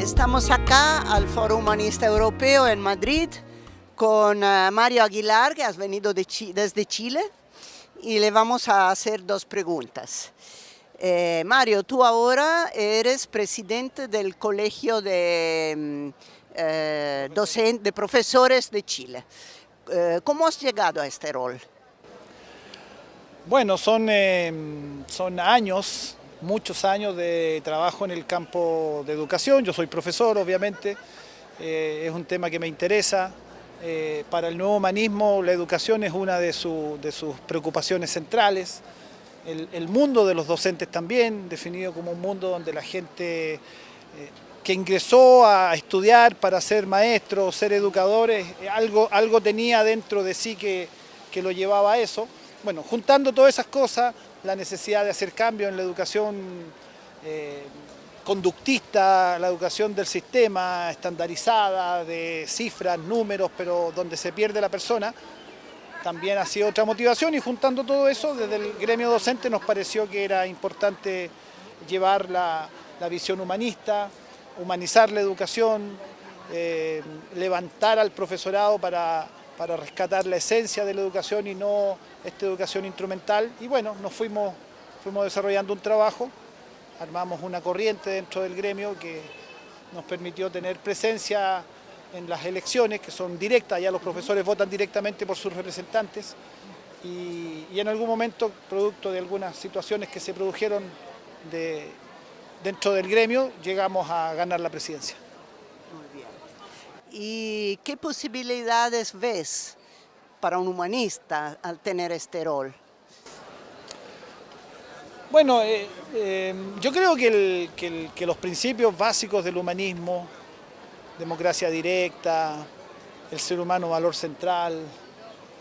Estamos acá al Foro Humanista Europeo en Madrid con uh, Mario Aguilar, que has venido desde Chile, y le vamos a hacer dos preguntas. Eh, Mario, tú ahora eres presidente del Colegio de, eh, docente, de Profesores de Chile. Eh, ¿Cómo has llegado a este rol? Bueno, son, eh, son años muchos años de trabajo en el campo de educación, yo soy profesor obviamente, eh, es un tema que me interesa, eh, para el nuevo humanismo la educación es una de, de sus preocupaciones centrales, el, mundo de los docentes también, definido como un mundo donde la gente eh, que ingresó a estudiar para ser maestros, ser educadores, algo, algo tenía dentro de sí que, que lo llevaba a eso. Bueno, juntando todas esas cosas, la necesidad de hacer cambios en la educación eh, conductista, la educación del sistema, estandarizada, de cifras, números, pero donde se pierde la persona, también ha sido otra motivación. Y juntando todo eso, desde el gremio docente nos pareció que era importante llevar la, la visión humanista, humanizar la educación, eh, levantar al profesorado para para rescatar la esencia de la educación y no esta educación instrumental. Y bueno, nos fuimos, fuimos desarrollando un trabajo, armamos una corriente dentro del gremio que nos permitió tener presencia en las elecciones, que son directas, ya los profesores votan directamente por sus representantes, y, en algún momento, producto de algunas situaciones que se produjeron de, dentro del gremio, llegamos a ganar la presidencia. ¿Y qué posibilidades ves para un humanista al tener este rol? Bueno, eh, eh, yo creo que, el, que, los principios básicos del humanismo, democracia directa, el ser humano valor central,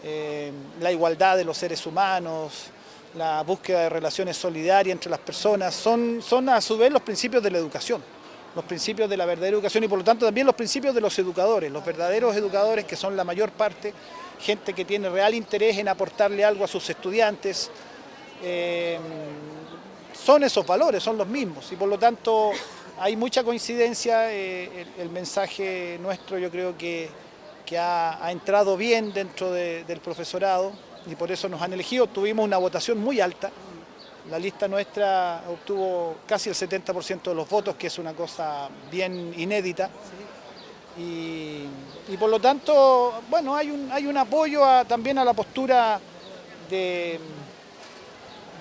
eh, la igualdad de los seres humanos, la búsqueda de relaciones solidarias entre las personas, son, son a su vez los principios de la educación los principios de la verdadera educación y por lo tanto también los principios de los educadores, los verdaderos educadores que son la mayor parte, gente que tiene real interés en aportarle algo a sus estudiantes, eh, son esos valores, son los mismos. Y por lo tanto hay mucha coincidencia, eh, el, mensaje nuestro yo creo que, que ha, entrado bien dentro de, del profesorado y por eso nos han elegido, tuvimos una votación muy alta, la lista nuestra obtuvo casi el 70% de los votos, que es una cosa bien inédita. Y, por lo tanto, bueno, hay un, hay un apoyo también a la postura de,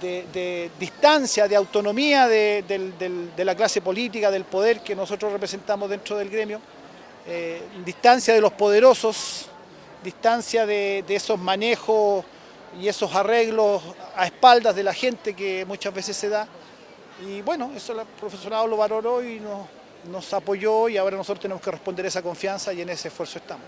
de, distancia, de autonomía de, la clase política, del poder que nosotros representamos dentro del gremio, eh, distancia de los poderosos, distancia de, esos manejos y esos arreglos a espaldas de la gente que muchas veces se da. Y bueno, eso el profesorado lo valoró y nos, nos apoyó y ahora nosotros tenemos que responder esa confianza y en ese esfuerzo estamos.